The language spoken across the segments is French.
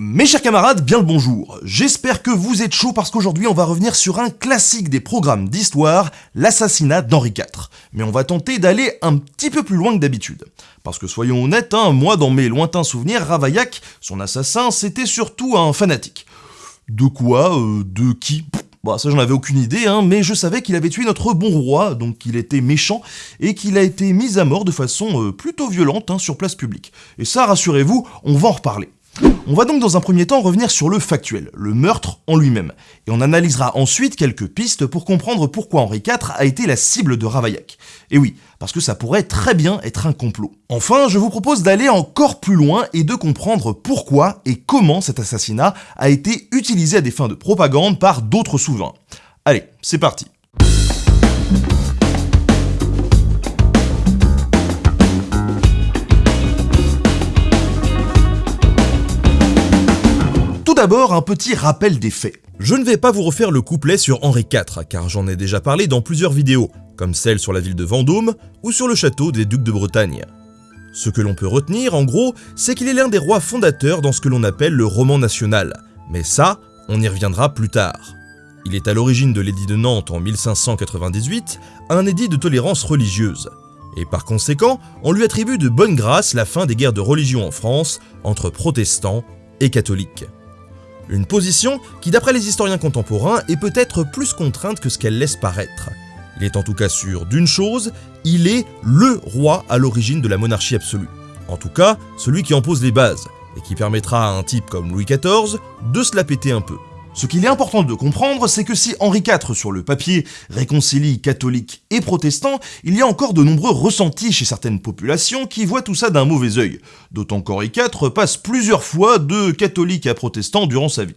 Mes chers camarades, bien le bonjour. J'espère que vous êtes chauds parce qu'aujourd'hui on va revenir sur un classique des programmes d'histoire, l'assassinat d'Henri IV. Mais on va tenter d'aller un petit peu plus loin que d'habitude. Parce que soyons honnêtes, hein, moi dans mes lointains souvenirs, Ravaillac, son assassin, c'était surtout un fanatique. De quoi euh, De qui? Bon, ça j'en avais aucune idée, hein, mais je savais qu'il avait tué notre bon roi, donc qu'il était méchant, et qu'il a été mis à mort de façon euh, plutôt violente hein, sur place publique. Et ça, rassurez-vous, on va en reparler. On va donc dans un premier temps revenir sur le factuel, le meurtre en lui-même, et on analysera ensuite quelques pistes pour comprendre pourquoi Henri IV a été la cible de Ravaillac. Et oui, parce que ça pourrait très bien être un complot. Enfin, je vous propose d'aller encore plus loin et de comprendre pourquoi et comment cet assassinat a été utilisé à des fins de propagande par d'autres souverains. Allez, c'est parti d'abord un petit rappel des faits. Je ne vais pas vous refaire le couplet sur Henri IV, car j'en ai déjà parlé dans plusieurs vidéos, comme celle sur la ville de Vendôme ou sur le château des ducs de Bretagne. Ce que l'on peut retenir, en gros, c'est qu'il est l'un des rois fondateurs dans ce que l'on appelle le roman national, mais ça, on y reviendra plus tard. Il est à l'origine de l'édit de Nantes en 1598, un édit de tolérance religieuse, et par conséquent, on lui attribue de bonne grâce la fin des guerres de religion en France entre protestants et catholiques. Une position qui, d'après les historiens contemporains, est peut-être plus contrainte que ce qu'elle laisse paraître. Il est en tout cas sûr d'une chose, il est LE roi à l'origine de la monarchie absolue. En tout cas, celui qui en pose les bases, et qui permettra à un type comme Louis XIV de se la péter un peu. Ce qu'il est important de comprendre, c'est que si Henri IV sur le papier réconcilie catholiques et protestants, il y a encore de nombreux ressentis chez certaines populations qui voient tout ça d'un mauvais œil, d'autant qu'Henri IV passe plusieurs fois de catholique à protestant durant sa vie.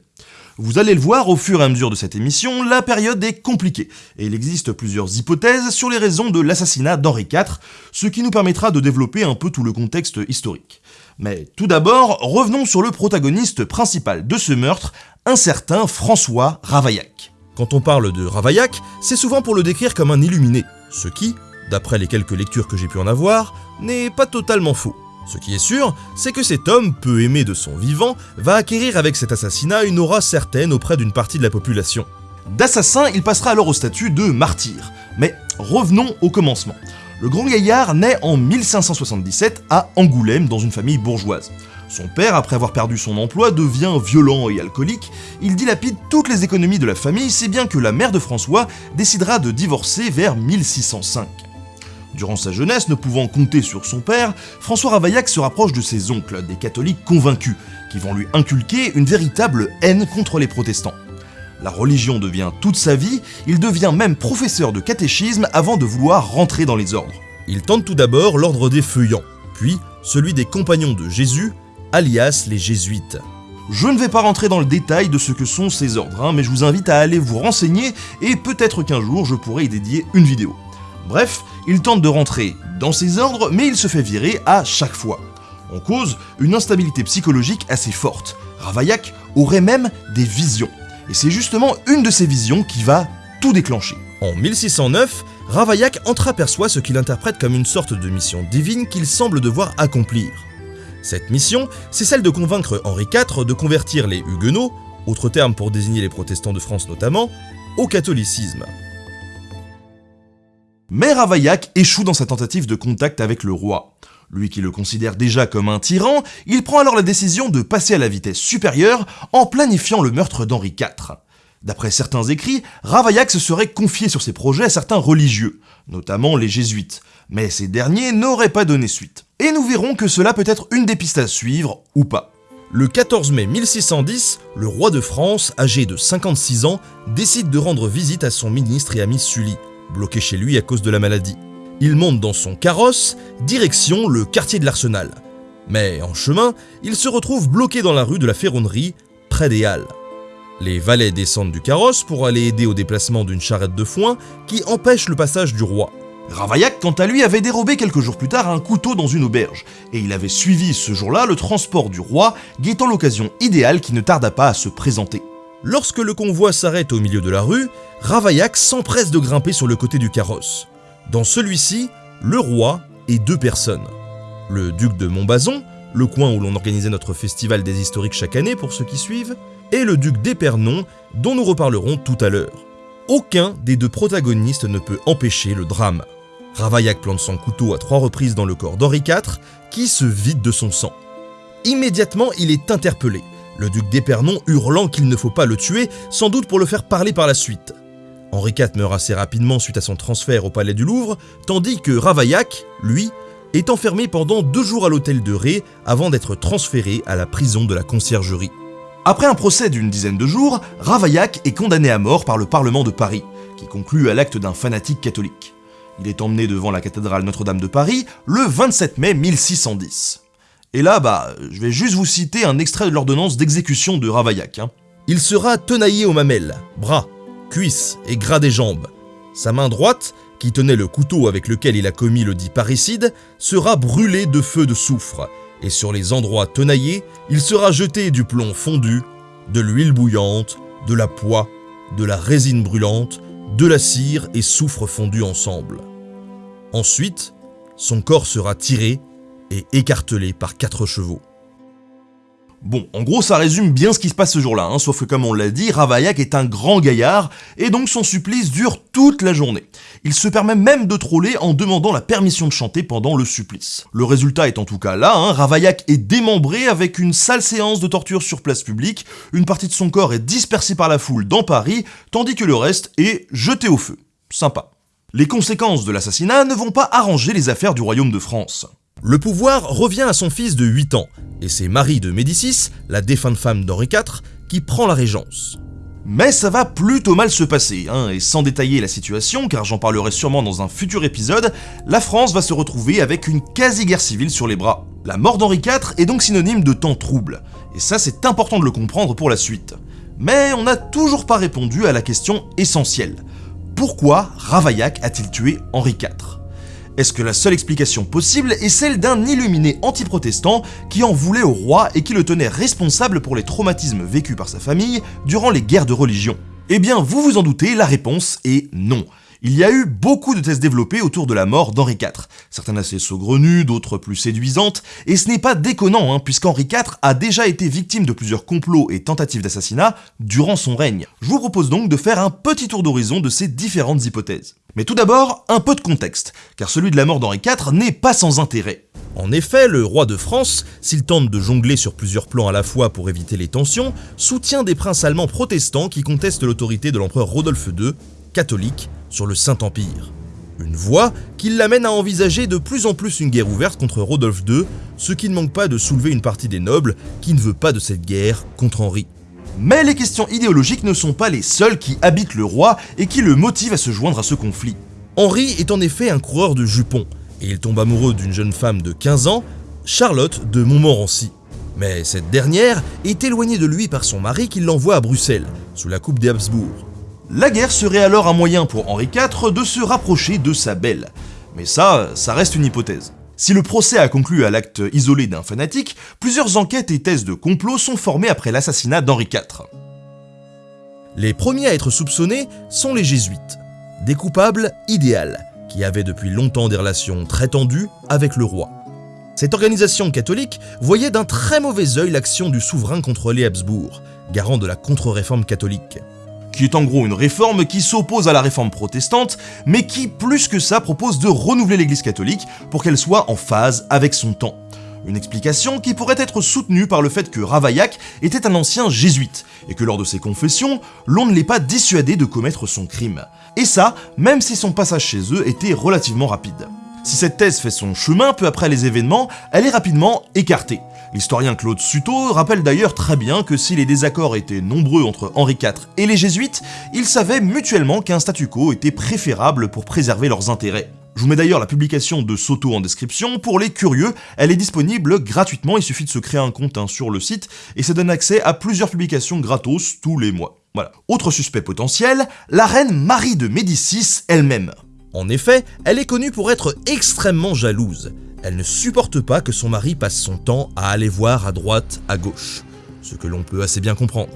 Vous allez le voir au fur et à mesure de cette émission, la période est compliquée, et il existe plusieurs hypothèses sur les raisons de l'assassinat d'Henri IV, ce qui nous permettra de développer un peu tout le contexte historique. Mais tout d'abord, revenons sur le protagoniste principal de ce meurtre, un certain François Ravaillac. Quand on parle de Ravaillac, c'est souvent pour le décrire comme un illuminé, ce qui, d'après les quelques lectures que j'ai pu en avoir, n'est pas totalement faux. Ce qui est sûr, c'est que cet homme, peu aimé de son vivant, va acquérir avec cet assassinat une aura certaine auprès d'une partie de la population. D'assassin, il passera alors au statut de martyr. Mais revenons au commencement. Le grand gaillard naît en 1577 à Angoulême dans une famille bourgeoise. Son père, après avoir perdu son emploi, devient violent et alcoolique, il dilapide toutes les économies de la famille, si bien que la mère de François décidera de divorcer vers 1605. Durant sa jeunesse, ne pouvant compter sur son père, François Ravaillac se rapproche de ses oncles, des catholiques convaincus, qui vont lui inculquer une véritable haine contre les protestants. La religion devient toute sa vie, il devient même professeur de catéchisme avant de vouloir rentrer dans les ordres. Il tente tout d'abord l'ordre des feuillants, puis celui des compagnons de Jésus, alias les jésuites. Je ne vais pas rentrer dans le détail de ce que sont ces ordres, hein, mais je vous invite à aller vous renseigner et peut-être qu'un jour je pourrai y dédier une vidéo. Bref, il tente de rentrer dans ces ordres, mais il se fait virer à chaque fois. En cause, une instabilité psychologique assez forte. Ravaillac aurait même des visions. Et c'est justement une de ces visions qui va tout déclencher. En 1609, Ravaillac entreaperçoit ce qu'il interprète comme une sorte de mission divine qu'il semble devoir accomplir. Cette mission, c'est celle de convaincre Henri IV de convertir les Huguenots, autre terme pour désigner les protestants de France notamment, au catholicisme. Mais Ravaillac échoue dans sa tentative de contact avec le roi. Lui qui le considère déjà comme un tyran, il prend alors la décision de passer à la vitesse supérieure en planifiant le meurtre d'Henri IV. D'après certains écrits, Ravaillac se serait confié sur ses projets à certains religieux, notamment les jésuites, mais ces derniers n'auraient pas donné suite et nous verrons que cela peut être une des pistes à suivre ou pas. Le 14 mai 1610, le roi de France, âgé de 56 ans, décide de rendre visite à son ministre et ami Sully, bloqué chez lui à cause de la maladie. Il monte dans son carrosse, direction le quartier de l'Arsenal. Mais en chemin, il se retrouve bloqué dans la rue de la Ferronnerie, près des Halles. Les valets descendent du carrosse pour aller aider au déplacement d'une charrette de foin qui empêche le passage du roi. Ravaillac, quant à lui, avait dérobé quelques jours plus tard un couteau dans une auberge, et il avait suivi ce jour-là le transport du roi, guettant l'occasion idéale qui ne tarda pas à se présenter. Lorsque le convoi s'arrête au milieu de la rue, Ravaillac s'empresse de grimper sur le côté du carrosse. Dans celui-ci, le roi et deux personnes. Le duc de Montbazon, le coin où l'on organisait notre festival des historiques chaque année pour ceux qui suivent, et le duc d'Épernon, dont nous reparlerons tout à l'heure. Aucun des deux protagonistes ne peut empêcher le drame. Ravaillac plante son couteau à trois reprises dans le corps d'Henri IV, qui se vide de son sang. Immédiatement, il est interpellé, le duc d'Épernon hurlant qu'il ne faut pas le tuer, sans doute pour le faire parler par la suite. Henri IV meurt assez rapidement suite à son transfert au palais du Louvre, tandis que Ravaillac, lui, est enfermé pendant deux jours à l'hôtel de Ré avant d'être transféré à la prison de la conciergerie. Après un procès d'une dizaine de jours, Ravaillac est condamné à mort par le Parlement de Paris, qui conclut à l'acte d'un fanatique catholique. Il est emmené devant la cathédrale Notre-Dame de Paris le 27 mai 1610. Et là, bah, je vais juste vous citer un extrait de l'ordonnance d'exécution de Ravaillac. Hein. Il sera tenaillé aux mamelles, bras, cuisses et gras des jambes. Sa main droite, qui tenait le couteau avec lequel il a commis le dit parricide, sera brûlée de feu de soufre, et sur les endroits tenaillés, il sera jeté du plomb fondu, de l'huile bouillante, de la poix, de la résine brûlante, de la cire et soufre fondu ensemble. Ensuite, son corps sera tiré et écartelé par quatre chevaux. Bon, en gros, ça résume bien ce qui se passe ce jour-là, hein, sauf que comme on l'a dit, Ravaillac est un grand gaillard, et donc son supplice dure toute la journée. Il se permet même de troller en demandant la permission de chanter pendant le supplice. Le résultat est en tout cas là, hein, Ravaillac est démembré avec une sale séance de torture sur place publique, une partie de son corps est dispersée par la foule dans Paris, tandis que le reste est jeté au feu. Sympa. Les conséquences de l'assassinat ne vont pas arranger les affaires du royaume de France. Le pouvoir revient à son fils de 8 ans, et c'est Marie de Médicis, la défunte femme d'Henri IV, qui prend la régence. Mais ça va plutôt mal se passer, hein, et sans détailler la situation, car j'en parlerai sûrement dans un futur épisode, la France va se retrouver avec une quasi-guerre civile sur les bras. La mort d'Henri IV est donc synonyme de temps trouble, et ça c'est important de le comprendre pour la suite. Mais on n'a toujours pas répondu à la question essentielle. Pourquoi Ravaillac a-t-il tué Henri IV est-ce que la seule explication possible est celle d'un illuminé anti-protestant qui en voulait au roi et qui le tenait responsable pour les traumatismes vécus par sa famille durant les guerres de religion? Eh bien, vous vous en doutez, la réponse est non. Il y a eu beaucoup de thèses développées autour de la mort d'Henri IV, certaines assez saugrenues, d'autres plus séduisantes, et ce n'est pas déconnant, hein, puisqu'Henri IV a déjà été victime de plusieurs complots et tentatives d'assassinat durant son règne. Je vous propose donc de faire un petit tour d'horizon de ces différentes hypothèses. Mais tout d'abord, un peu de contexte, car celui de la mort d'Henri IV n'est pas sans intérêt. En effet, le roi de France, s'il tente de jongler sur plusieurs plans à la fois pour éviter les tensions, soutient des princes allemands protestants qui contestent l'autorité de l'empereur Rodolphe II, catholique, sur le Saint-Empire. Une voie qui l'amène à envisager de plus en plus une guerre ouverte contre Rodolphe II, ce qui ne manque pas de soulever une partie des nobles qui ne veut pas de cette guerre contre Henri. Mais les questions idéologiques ne sont pas les seules qui habitent le roi et qui le motivent à se joindre à ce conflit. Henri est en effet un coureur de jupons, et il tombe amoureux d'une jeune femme de 15 ans, Charlotte de Montmorency. Mais cette dernière est éloignée de lui par son mari qui l'envoie à Bruxelles, sous la coupe des Habsbourg. La guerre serait alors un moyen pour Henri IV de se rapprocher de sa belle. Mais ça, ça reste une hypothèse. Si le procès a conclu à l'acte isolé d'un fanatique, plusieurs enquêtes et thèses de complot sont formées après l'assassinat d'Henri IV. Les premiers à être soupçonnés sont les jésuites, des coupables idéales, qui avaient depuis longtemps des relations très tendues avec le roi. Cette organisation catholique voyait d'un très mauvais œil l'action du souverain contre les Habsbourg, garant de la contre-réforme catholique qui est en gros une réforme qui s'oppose à la réforme protestante, mais qui, plus que ça, propose de renouveler l'église catholique pour qu'elle soit en phase avec son temps. Une explication qui pourrait être soutenue par le fait que Ravaillac était un ancien jésuite, et que lors de ses confessions, l'on ne l'ait pas dissuadé de commettre son crime. Et ça, même si son passage chez eux était relativement rapide. Si cette thèse fait son chemin peu après les événements, elle est rapidement écartée. L'historien Claude Suto rappelle d'ailleurs très bien que si les désaccords étaient nombreux entre Henri IV et les jésuites, ils savaient mutuellement qu'un statu quo était préférable pour préserver leurs intérêts. Je vous mets d'ailleurs la publication de Soto en description, pour les curieux, elle est disponible gratuitement, il suffit de se créer un compte hein, sur le site, et ça donne accès à plusieurs publications gratos tous les mois. Voilà. Autre suspect potentiel, la reine Marie de Médicis elle-même. En effet, elle est connue pour être extrêmement jalouse. Elle ne supporte pas que son mari passe son temps à aller voir à droite, à gauche, ce que l'on peut assez bien comprendre.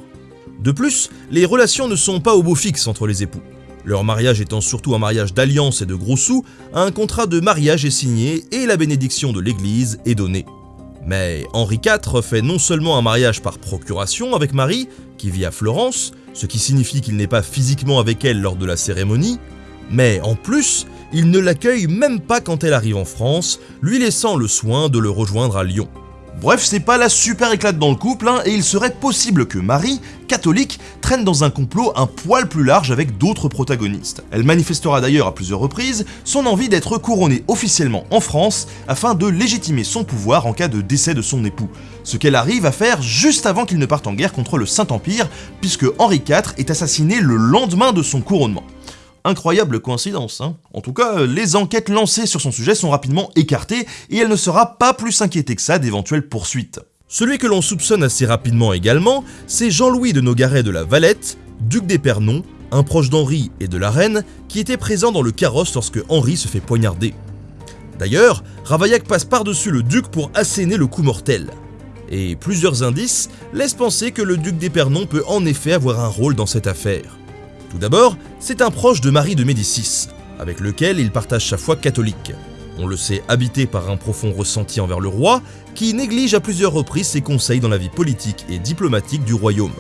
De plus, les relations ne sont pas au beau fixe entre les époux. Leur mariage étant surtout un mariage d'alliance et de gros sous, un contrat de mariage est signé et la bénédiction de l'église est donnée. Mais Henri IV fait non seulement un mariage par procuration avec Marie, qui vit à Florence, ce qui signifie qu'il n'est pas physiquement avec elle lors de la cérémonie, mais en plus, il ne l'accueille même pas quand elle arrive en France, lui laissant le soin de le rejoindre à Lyon. Bref, c'est pas la super éclate dans le couple, hein, et il serait possible que Marie, catholique, traîne dans un complot un poil plus large avec d'autres protagonistes. Elle manifestera d'ailleurs à plusieurs reprises son envie d'être couronnée officiellement en France afin de légitimer son pouvoir en cas de décès de son époux, ce qu'elle arrive à faire juste avant qu'il ne parte en guerre contre le Saint-Empire, puisque Henri IV est assassiné le lendemain de son couronnement. Incroyable coïncidence, hein En tout cas, les enquêtes lancées sur son sujet sont rapidement écartées et elle ne sera pas plus inquiétée que ça d'éventuelles poursuites. Celui que l'on soupçonne assez rapidement également, c'est Jean-Louis de Nogaret de la Valette, duc d'Épernon, un proche d'Henri et de la reine, qui était présent dans le carrosse lorsque Henri se fait poignarder. D'ailleurs, Ravaillac passe par-dessus le duc pour asséner le coup mortel. Et plusieurs indices laissent penser que le duc d'Épernon peut en effet avoir un rôle dans cette affaire. Tout d'abord, c'est un proche de Marie de Médicis, avec lequel il partage sa foi catholique. On le sait habité par un profond ressenti envers le roi, qui néglige à plusieurs reprises ses conseils dans la vie politique et diplomatique du royaume.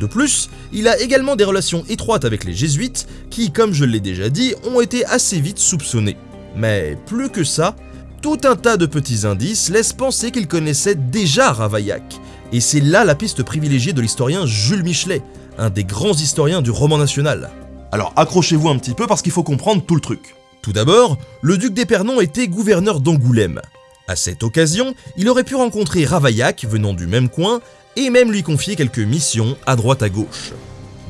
De plus, il a également des relations étroites avec les jésuites, qui, comme je l'ai déjà dit, ont été assez vite soupçonnés. Mais plus que ça, tout un tas de petits indices laissent penser qu'il connaissait déjà Ravaillac, et c'est là la piste privilégiée de l'historien Jules Michelet, un des grands historiens du roman national. Alors accrochez-vous un petit peu parce qu'il faut comprendre tout le truc. Tout d'abord, le duc d'Épernon était gouverneur d'Angoulême. À cette occasion, il aurait pu rencontrer Ravaillac venant du même coin et même lui confier quelques missions à droite à gauche.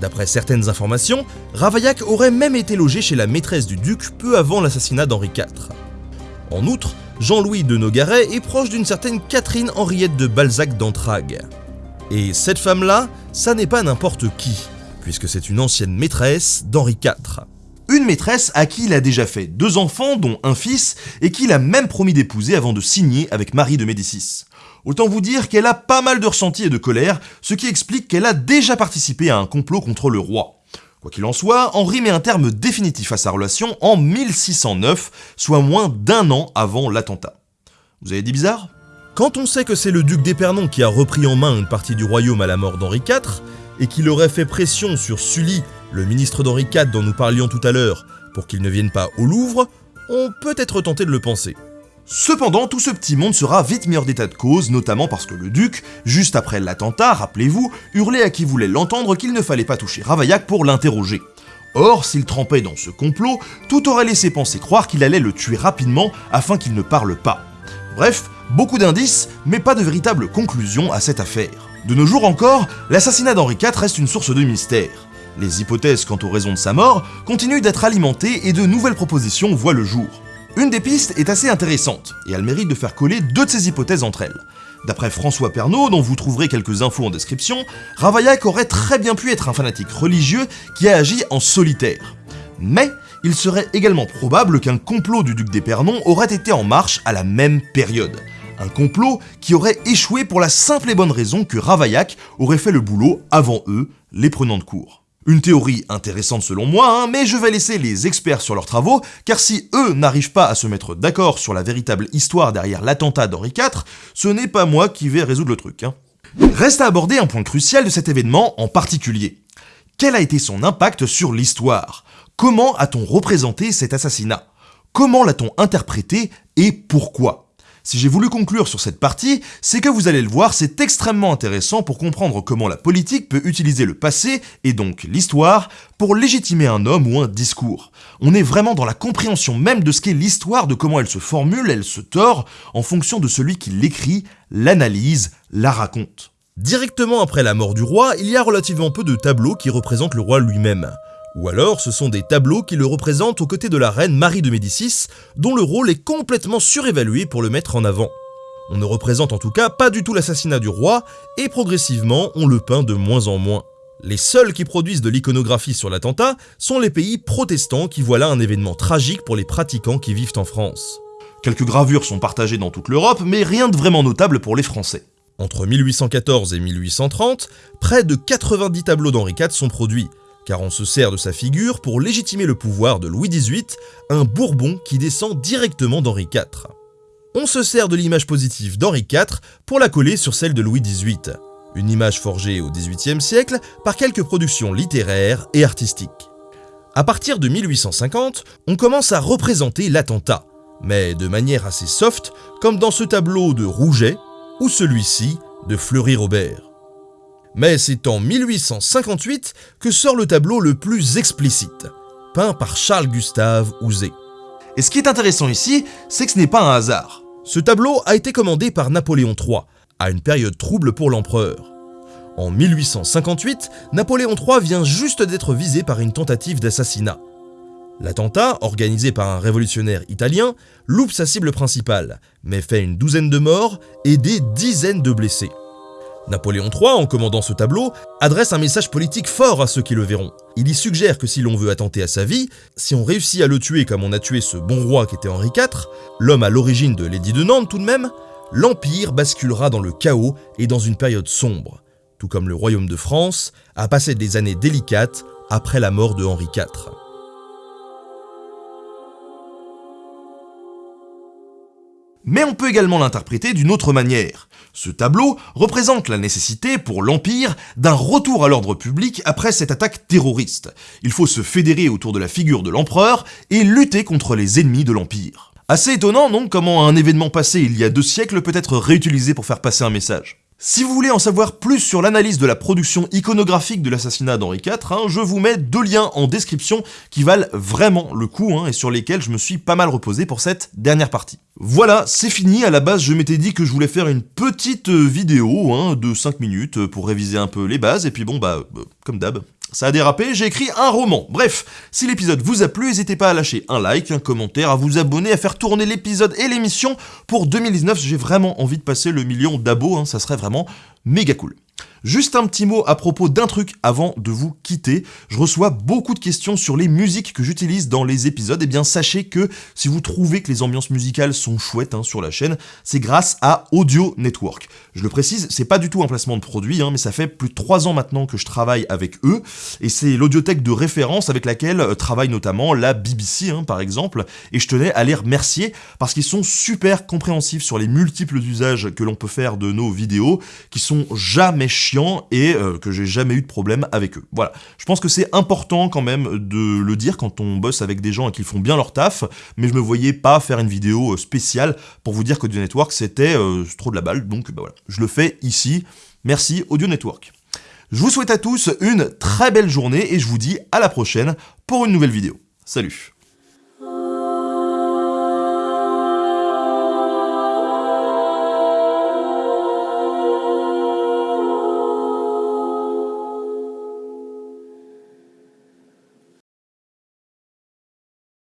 D'après certaines informations, Ravaillac aurait même été logé chez la maîtresse du duc peu avant l'assassinat d'Henri IV. En outre, Jean-Louis de Nogaret est proche d'une certaine Catherine Henriette de Balzac d'Entragues. Et cette femme-là, ça n'est pas n'importe qui, puisque c'est une ancienne maîtresse d'Henri IV. Une maîtresse à qui il a déjà fait deux enfants, dont un fils, et qu'il a même promis d'épouser avant de signer avec Marie de Médicis. Autant vous dire qu'elle a pas mal de ressentis et de colère, ce qui explique qu'elle a déjà participé à un complot contre le roi. Quoi qu'il en soit, Henri met un terme définitif à sa relation en 1609, soit moins d'un an avant l'attentat. Vous avez dit bizarre? Quand on sait que c'est le duc d'Épernon qui a repris en main une partie du royaume à la mort d'Henri IV, et qu'il aurait fait pression sur Sully, le ministre d'Henri IV dont nous parlions tout à l'heure, pour qu'il ne vienne pas au Louvre, on peut être tenté de le penser. Cependant, tout ce petit monde sera vite mis hors d'état de cause, notamment parce que le duc, juste après l'attentat, rappelez-vous, hurlait à qui voulait l'entendre qu'il ne fallait pas toucher Ravaillac pour l'interroger. Or, s'il trempait dans ce complot, tout aurait laissé penser croire qu'il allait le tuer rapidement afin qu'il ne parle pas. Bref, beaucoup d'indices, mais pas de véritable conclusion à cette affaire. De nos jours encore, l'assassinat d'Henri IV reste une source de mystère. Les hypothèses quant aux raisons de sa mort continuent d'être alimentées et de nouvelles propositions voient le jour. Une des pistes est assez intéressante, et elle mérite de faire coller deux de ces hypothèses entre elles. D'après François Pernaud, dont vous trouverez quelques infos en description, Ravaillac aurait très bien pu être un fanatique religieux qui a agi en solitaire. Mais il serait également probable qu'un complot du duc d'Épernon aurait été en marche à la même période. Un complot qui aurait échoué pour la simple et bonne raison que Ravaillac aurait fait le boulot avant eux, les prenants de cours. Une théorie intéressante selon moi, hein, mais je vais laisser les experts sur leurs travaux, car si eux n'arrivent pas à se mettre d'accord sur la véritable histoire derrière l'attentat d'Henri IV, ce n'est pas moi qui vais résoudre le truc. Hein. Reste à aborder un point crucial de cet événement en particulier. Quel a été son impact sur l'histoire? Comment a-t-on représenté cet assassinat? Comment l'a-t-on interprété et pourquoi? Si j'ai voulu conclure sur cette partie, c'est que vous allez le voir, c'est extrêmement intéressant pour comprendre comment la politique peut utiliser le passé, et donc l'histoire, pour légitimer un homme ou un discours. On est vraiment dans la compréhension même de ce qu'est l'histoire, de comment elle se formule, elle se tord, en fonction de celui qui l'écrit, l'analyse, la raconte. Directement après la mort du roi, il y a relativement peu de tableaux qui représentent le roi lui-même. Ou alors ce sont des tableaux qui le représentent aux côtés de la reine Marie de Médicis, dont le rôle est complètement surévalué pour le mettre en avant. On ne représente en tout cas pas du tout l'assassinat du roi, et progressivement on le peint de moins en moins. Les seuls qui produisent de l'iconographie sur l'attentat sont les pays protestants qui voient là un événement tragique pour les pratiquants qui vivent en France. Quelques gravures sont partagées dans toute l'Europe, mais rien de vraiment notable pour les Français. Entre 1814 et 1830, près de 90 tableaux d'Henri IV sont produits, car on se sert de sa figure pour légitimer le pouvoir de Louis XVIII, un Bourbon qui descend directement d'Henri IV. on se sert de l'image positive d'Henri IV pour la coller sur celle de Louis XVIII. Une image forgée au XVIIIe siècle par quelques productions littéraires et artistiques. À partir de 1850, on commence à représenter l'attentat, mais de manière assez soft, comme dans ce tableau de Rouget ou celui-ci de Fleury-Robert. Mais c'est en 1858 que sort le tableau le plus explicite, peint par Charles-Gustave Houzé. Et ce qui est intéressant ici, c'est que ce n'est pas un hasard. Ce tableau a été commandé par Napoléon III, à une période trouble pour l'empereur. En 1858, Napoléon III vient juste d'être visé par une tentative d'assassinat. L'attentat, organisé par un révolutionnaire italien, loupe sa cible principale, mais fait une douzaine de morts et des dizaines de blessés. Napoléon III, en commandant ce tableau, adresse un message politique fort à ceux qui le verront. Il y suggère que si l'on veut attenter à sa vie, si on réussit à le tuer comme on a tué ce bon roi qui était Henri IV, l'homme à l'origine de l'édit de Nantes tout de même, l'Empire basculera dans le chaos et dans une période sombre, tout comme le royaume de France a passé des années délicates après la mort de Henri IV. Mais on peut également l'interpréter d'une autre manière. Ce tableau représente la nécessité pour l'Empire d'un retour à l'ordre public après cette attaque terroriste. Il faut se fédérer autour de la figure de l'empereur et lutter contre les ennemis de l'Empire. Assez étonnant non? Comment un événement passé il y a deux siècles peut être réutilisé pour faire passer un message? Si vous voulez en savoir plus sur l'analyse de la production iconographique de l'assassinat d'Henri IV, hein, je vous mets deux liens en description qui valent vraiment le coup hein, et sur lesquels je me suis pas mal reposé pour cette dernière partie. Voilà, c'est fini, à la base je m'étais dit que je voulais faire une petite vidéo hein, de 5 minutes pour réviser un peu les bases, et puis bon bah, euh, comme d'hab, ça a dérapé, j'ai écrit un roman. Bref, si l'épisode vous a plu, n'hésitez pas à lâcher un like, un commentaire, à vous abonner, à faire tourner l'épisode et l'émission. Pour 2019, j'ai vraiment envie de passer le million d'abos, hein, ça serait vraiment méga cool. Juste un petit mot à propos d'un truc avant de vous quitter. Je reçois beaucoup de questions sur les musiques que j'utilise dans les épisodes. Et eh bien sachez que si vous trouvez que les ambiances musicales sont chouettes hein, sur la chaîne, c'est grâce à Audio Network. Je le précise, c'est pas du tout un placement de produit, hein, mais ça fait plus de 3 ans maintenant que je travaille avec eux. Et c'est l'audiothèque de référence avec laquelle euh, travaille notamment la BBC hein, par exemple. Et je tenais à les remercier parce qu'ils sont super compréhensifs sur les multiples usages que l'on peut faire de nos vidéos, qui sont jamais chiants et euh, que j'ai jamais eu de problème avec eux. Voilà, je pense que c'est important quand même de le dire quand on bosse avec des gens et qu'ils font bien leur taf, mais je me voyais pas faire une vidéo euh, spéciale pour vous dire qu'Audio Network c'était euh, trop de la balle, donc bah voilà, je le fais ici. Merci Audio Network. Je vous souhaite à tous une très belle journée et je vous dis à la prochaine pour une nouvelle vidéo. Salut